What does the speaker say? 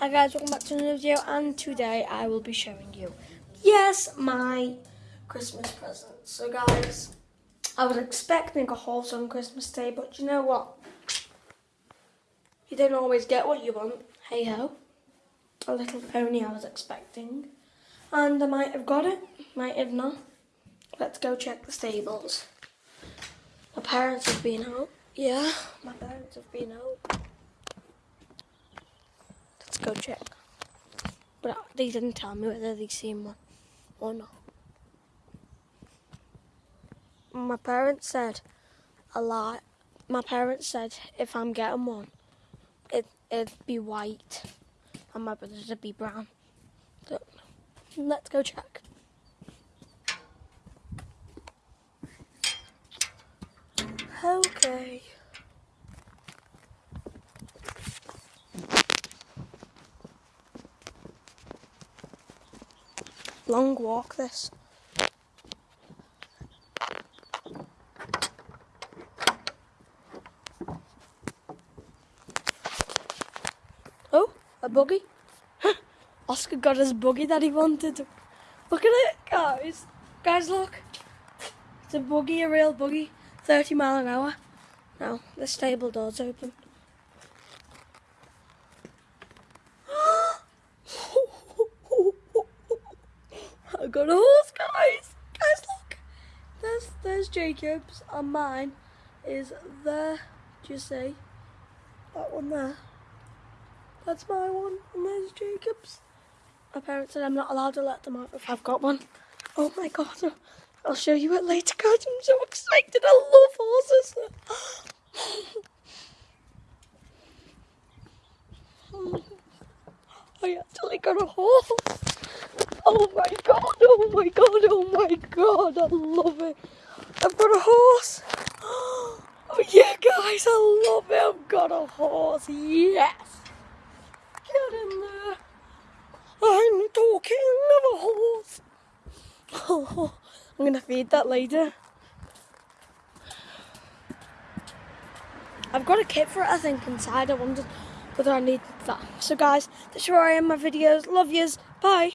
Hi guys, welcome back to another video and today I will be showing you, yes, my Christmas present. So guys, I was expecting a horse on Christmas Day, but you know what? You don't always get what you want, hey ho. A little pony I was expecting. And I might have got it, might have not. Let's go check the stables. My parents have been out. Yeah, my parents have been out go check. But they didn't tell me whether they seen one or not. My parents said a lot. My parents said if I'm getting one, it it'd be white, and my brother's would be brown. So let's go check. Okay. Long walk this. Oh, a buggy. Oscar got his buggy that he wanted. Look at it, guys. Guys, look. It's a buggy, a real buggy. 30 mile an hour. Now, the stable door's open. Got a horse, guys. Guys, look. There's there's Jacob's, and mine is there. Do you see that one there? That's my one, and there's Jacob's. My parents said I'm not allowed to let them out if I've got one. Oh my god, I'll show you it later, guys. I'm so excited. I love horses. I actually got a horse. Oh my god, oh my god, oh my god, I love it. I've got a horse. Oh yeah, guys, I love it. I've got a horse. Yes. Get in there. I'm talking of a horse. Oh, I'm going to feed that later. I've got a kit for it, I think, inside. I wondered whether I need that. So, guys, that's where I am my videos. Love yous. Bye.